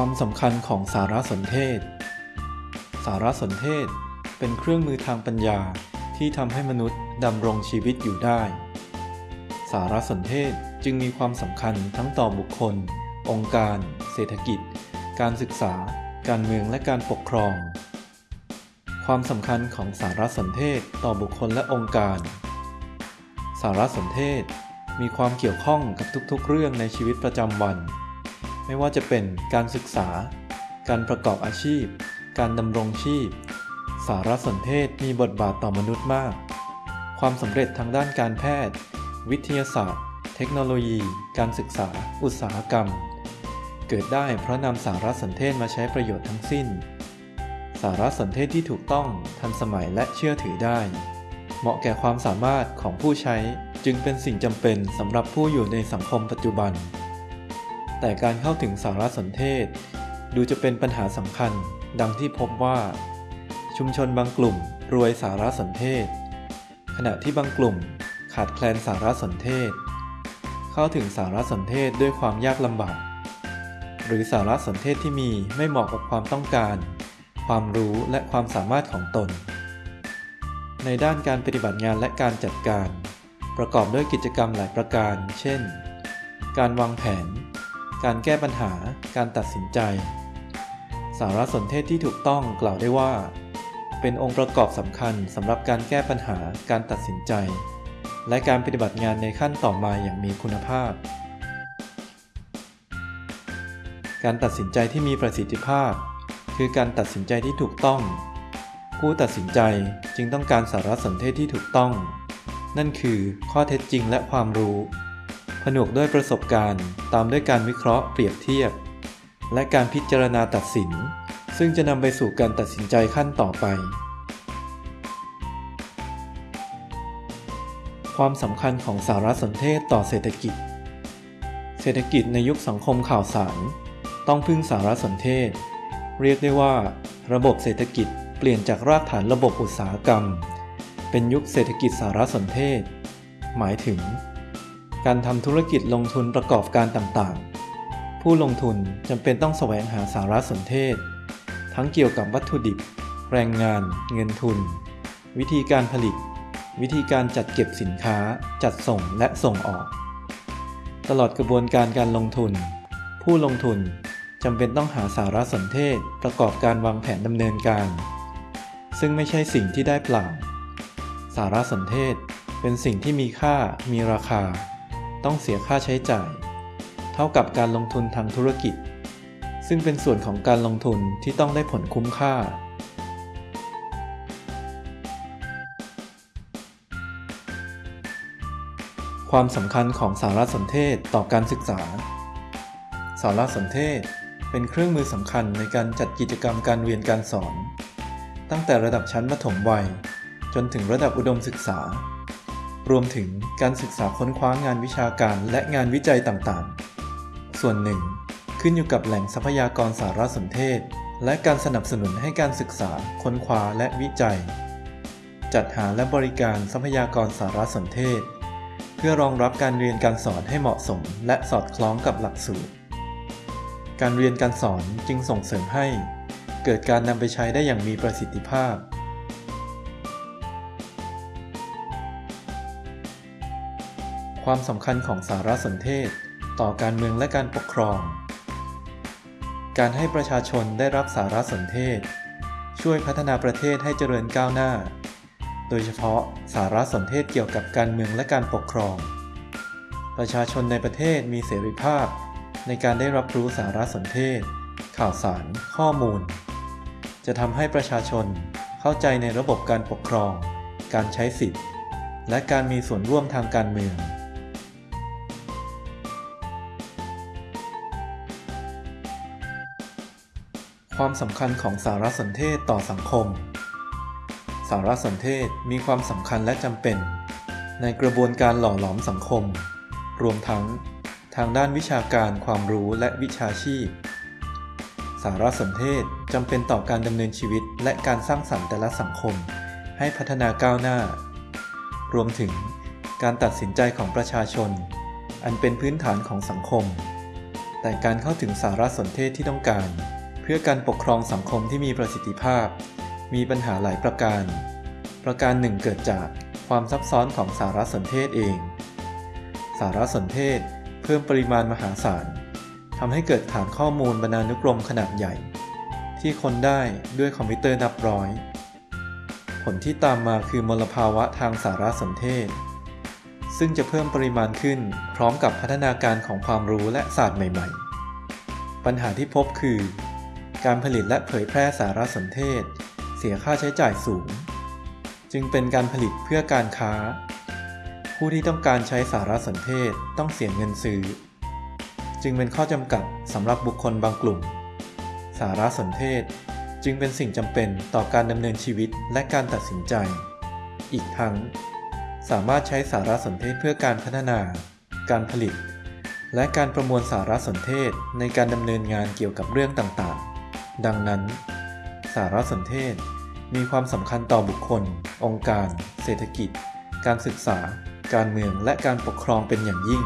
ความสำคัญของสารสนเทศ สารสนเทศเป็นเครื่องมือทางปัญญาที่ทำให้มนุษย์ดำรงชีวิตอยู่ได้ สารสนเทศจึงมีความสำคัญทั้งต่อบุคคล องค์การ เศรษฐกิจ การศึกษา การเมืองและการปกครอง ความสำคัญของสารสนเทศต่อบุคคลและองค์การ สารสนเทศมีความเกี่ยวข้องกับทุกๆ เรื่องในชีวิตประจำวัน ไม่ว่าจะเป็นการศึกษา การประกอบอาชีพ การดำรงชีพ สารสนเทศมีบทบาทต่อมนุษย์มาก ความสำเร็จทางด้านการแพทย์ วิทยาศาสตร์ เทคโนโลยี การศึกษา อุตสาหกรรม เกิดได้เพราะนำสารสนเทศมาใช้ประโยชน์ทั้งสิ้น สารสนเทศที่ถูกต้องทันสมัยและเชื่อถือได้ เหมาะแก่ความสามารถของผู้ใช้จึงเป็นสิ่งจำเป็นสำหรับผู้อยู่ในสังคมปัจจุบัน แต่การเข้าถึงสารสนเทศ ดูจะเป็นปัญหาสำคัญ ดังที่พบว่า ชุมชนบางกลุ่มรวยสารสนเทศ ขณะที่บางกลุ่มขาดแคลนสารสนเทศ เข้าถึงสารสนเทศด้วยความยากลำบาก หรือสารสนเทศที่มีไม่เหมาะกับความต้องการ ความรู้และความสามารถของตน ในด้านการปฏิบัติงานและการจัดการ ประกอบด้วยกิจกรรมหลายประการ เช่น การวางแผน การแก้ปัญหา การตัดสินใจ สารสนเทศที่ถูกต้องกล่าวได้ว่า เป็นองค์ประกอบสำคัญสำหรับการแก้ปัญหา การตัดสินใจ และการปฏิบัติงานในขั้นต่อมาอย่างมีคุณภาพ การตัดสินใจที่มีประสิทธิภาพ คือการตัดสินใจที่ถูกต้อง ผู้ตัดสินใจจึงต้องการสารสนเทศที่ถูกต้อง นั่นคือข้อเท็จจริงและความรู้ ผนวกด้วยประสบการณ์ ตามด้วยการวิเคราะห์เปรียบเทียบ และการพิจารณาตัดสิน ซึ่งจะนำไปสู่การตัดสินใจขั้นต่อไป ความสำคัญของสารสนเทศต่อเศรษฐกิจ เศรษฐกิจในยุคสังคมข่าวสาร ต้องพึ่งสารสนเทศ เรียกได้ว่า ระบบเศรษฐกิจเปลี่ยนจากรากฐานระบบอุตสาหกรรม เป็นยุคเศรษฐกิจสารสนเทศ หมายถึง การทำธุรกิจลงทุนประกอบการต่างๆ ผู้ลงทุนจำเป็นต้องแสวงหาสารสนเทศ ทั้งเกี่ยวกับวัตถุดิบ แรงงาน เงินทุน วิธีการผลิต วิธีการจัดเก็บสินค้า จัดส่งและส่งออก ตลอดกระบวนการการลงทุน ผู้ลงทุนจำเป็นต้องหาสารสนเทศประกอบการวางแผนดำเนินการ ซึ่งไม่ใช่สิ่งที่ได้เปล่า สารสนเทศเป็นสิ่งที่มีค่ามีราคา ต้องเสียค่าใช้จ่าย เท่ากับการลงทุนทางธุรกิจ ซึ่งเป็นส่วนของการลงทุนที่ต้องได้ผลคุ้มค่า ความสำคัญของสารสนเทศต่อการศึกษา สารสนเทศเป็นเครื่องมือสำคัญในการจัดกิจกรรมการเรียนการสอน ตั้งแต่ระดับชั้นมัธยมวัย จนถึงระดับอุดมศึกษา รวมถึงการศึกษาค้นคว้างานวิชาการและงานวิจัยต่างๆ ส่วนหนึ่ง ขึ้นอยู่กับแหล่งทรัพยากรสารสนเทศ และการสนับสนุนให้การศึกษาค้นคว้าและวิจัย จัดหาและบริการทรัพยากรสารสนเทศ เพื่อรองรับการเรียนการสอนให้เหมาะสม และสอดคล้องกับหลักสูตร การเรียนการสอนจึงส่งเสริมให้ เกิดการนำไปใช้ได้อย่างมีประสิทธิภาพ ความสำคัญของสารสนเทศ ต่อการเมืองและการปกครอง การให้ประชาชนได้รับสารสนเทศ ช่วยพัฒนาประเทศให้เจริญก้าวหน้า โดยเฉพาะสารสนเทศเกี่ยวกับการเมืองและการปกครอง ประชาชนในประเทศมีเสรีภาพ ในการได้รับรู้สารสนเทศ ข่าวสาร ข้อมูล จะทำให้ประชาชนเข้าใจในระบบการปกครอง การใช้สิทธิ์และการมีส่วนร่วมทางการเมือง ความสำคัญของสารสนเทศต่อสังคม สารสนเทศมีความสำคัญและจำเป็น ในกระบวนการหล่อหลอมสังคม รวมทั้ง ทางด้านวิชาการความรู้และวิชาชีพ สารสนเทศจำเป็นต่อการดำเนินชีวิตและการสร้างสรรค์แต่ละสังคม ให้พัฒนาก้าวหน้า รวมถึงการตัดสินใจของประชาชน อันเป็นพื้นฐานของสังคม แต่การเข้าถึงสารสนเทศที่ต้องการ พื่อการปกครองสังคมที่มีประสิทธิภาพ มีปัญหาหลายประการ ประการหนึ่งเกิดจากความซับซ้อนของสารสนเทศเอง สารสนเทศเพิ่มปริมาณมหาศาลทำให้เกิดฐานข้อมูลบรรณานุกรมขนาดใหญ่ ที่คนได้ด้วยคอมพิวเตอร์นับร้อย ผลที่ตามมาคือมลภาวะทางสารสนเทศ ซึ่งจะเพิ่มปริมาณขึ้นพร้อมกับพัฒนาการของความรู้และศาสตร์ใหม่ ๆ ปัญหาที่พบคือ การผลิตและเผยแพร่สารสนเทศ เสียค่าใช้จ่ายสูง จึงเป็นการผลิตเพื่อการค้า ผู้ที่ต้องการใช้สารสนเทศต้องเสียเงินซื้อ จึงเป็นข้อจำกัดสำหรับบุคคลบางกลุ่ม สารสนเทศจึงเป็นสิ่งจำเป็นต่อการดำเนินชีวิตและการตัดสินใจ อีกทั้ง สามารถใช้สารสนเทศเพื่อการพัฒนา การผลิต และการประมวลสารสนเทศในการดำเนินงานเกี่ยวกับเรื่องต่างๆ ดังนั้น สารสนเทศมีความสำคัญต่อบุคคล องค์การ เศรษฐกิจ การศึกษา การเมืองและการปกครองเป็นอย่างยิ่ง